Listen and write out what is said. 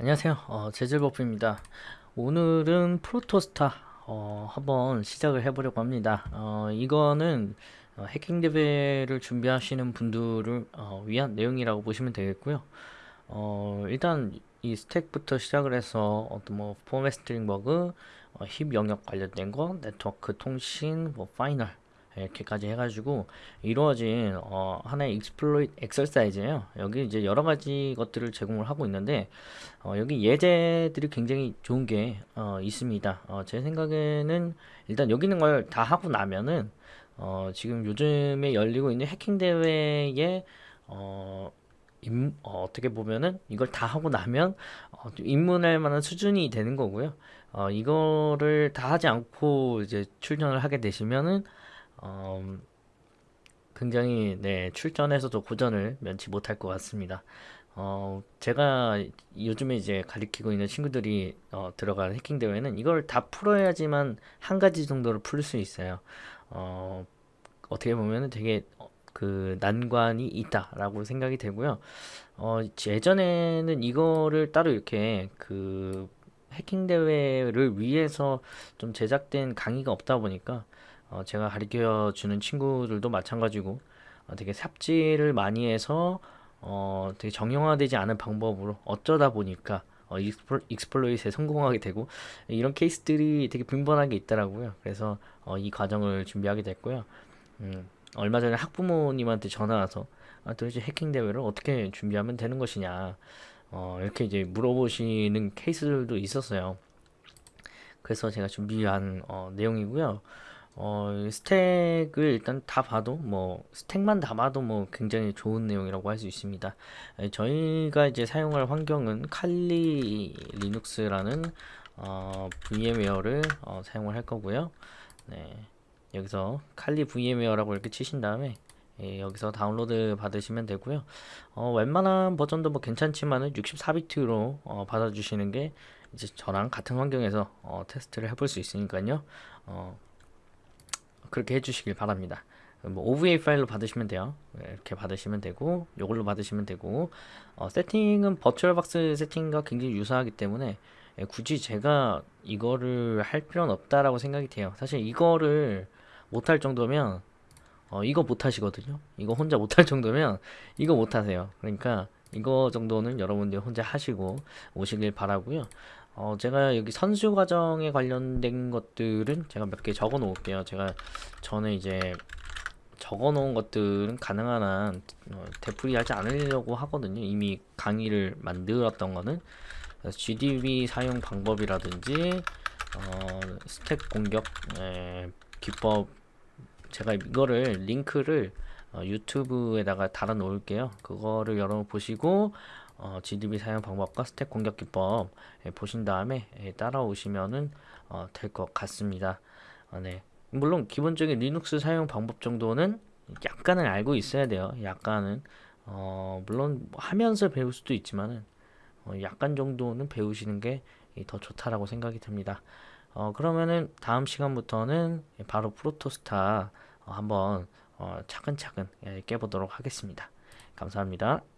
안녕하세요. 어, 재질버프입니다. 오늘은 Protostar 어, 한번 시작을 해보려고 합니다. 어, 이거는 어, 해킹 대회를 준비하시는 분들을 어, 위한 내용이라고 보시면 되겠고요. 어, 일단 이 stack부터 시작을 해서 어떤 뭐 format string bug, 어, heap 영역 관련된 거, 네트워크 통신, 뭐 final 이렇게까지 해가지고 이루어진 어, 하나의 exploit exercise예요. 여기 이제 여러 가지 것들을 제공을 하고 있는데 어, 여기 예제들이 굉장히 좋은 게 어, 있습니다. 어, 제 생각에는 일단 여기 있는 걸 다 하고 나면은 어, 지금 요즘에 열리고 있는 해킹 대회에 어, 임, 어, 떻게 보면은 이걸 다 하고 나면 어, 좀 입문할 만한 수준이 되는 거고요. 어, 이거를 다 하지 않고 이제 출전을 하게 되시면은 어, 굉장히 네, 출전에서도 고전을 면치 못할 것 같습니다. 어, 제가 요즘에 이제 가리키고 있는 친구들이 어, 들어간 해킹 대회는 이걸 다 풀어야지만 한 가지 정도로 풀수 있어요. 어, 어떻게 보면은 되게 어, 그 난관이 있다라고 생각이 되고요. 어, 예전에는 이거를 따로 이렇게 그 해킹 대회를 위해서 좀 제작된 강의가 없다 보니까 어, 제가 가르쳐 주는 친구들도 마찬가지고 어, 되게 삽질을 많이 해서 어, 되게 정형화되지 않은 방법으로 어쩌다 보니까 어, exploi, exploit에 성공하게 되고 이런 케이스들이 되게 빈번하게 있더라고요. 그래서 어, 이 과정을 준비하게 됐고요. 음, 얼마 전에 학부모님한테 전화 와서 아, 도대체 해킹 대회를 어떻게 준비하면 되는 것이냐 어, 이렇게 이제 물어보시는 케이스들도 있었어요. 그래서 제가 준비한 어, 내용이고요. 어, stack을 일단 다 봐도 뭐 stack만 다 봐도 뭐 굉장히 좋은 내용이라고 할 수 있습니다. 에, 저희가 이제 사용할 환경은 칼리 리눅스라는 어, VMware를 어, 사용을 할 거고요. 네, 여기서 칼리 VM웨어라고 이렇게 치신 다음에 예, 여기서 다운로드 받으시면 되고요. 어, 웬만한 버전도 뭐 괜찮지만은 64비트로 어, 받아주시는 게 이제 저랑 같은 환경에서 어, 테스트를 해볼 수 있으니까요. 어, 그렇게 해주시길 바랍니다. 뭐 OVA 파일로 받으시면 돼요. 네, 이렇게 받으시면 되고 이걸로 받으시면 되고 어, 세팅은 버추얼박스 세팅과 굉장히 유사하기 때문에 예, 굳이 제가 이거를 할 필요는 없다라고 생각이 돼요. 사실 이거를 못할 정도면 어, 이거 못하시거든요. 이거 혼자 못할 정도면 이거 못하세요. 그러니까 이거 정도는 여러분들 혼자 하시고 오시길 바라고요. 어, 제가 여기 선수 과정에 관련된 것들은 제가 몇 개 적어 놓을게요. 제가 전에 이제 적어 놓은 것들은 가능한 한 어, 되풀이 하지 않으려고 하거든요. 이미 강의를 만들었던 거는 GDB 사용 방법이라든지 어, 스택 공격 에, 기법 제가 이거를 링크를 어, 유튜브에다가 달아 놓을게요. 그거를 여러분 보시고 어, GDB 사용 방법과 stack 공격 기법 예, 보신 다음에 예, 따라오시면은 어, 될 것 같습니다. 어, 네. 물론 기본적인 리눅스 사용 방법 정도는 약간은 알고 있어야 돼요. 약간은 어, 물론 하면서 배울 수도 있지만은 어, 약간 정도는 배우시는 게 더 좋다라고 생각이 듭니다. 어, 그러면은 다음 시간부터는 바로 Protostar 어, 한번 어, 차근차근 예, 깨보도록 하겠습니다. 감사합니다.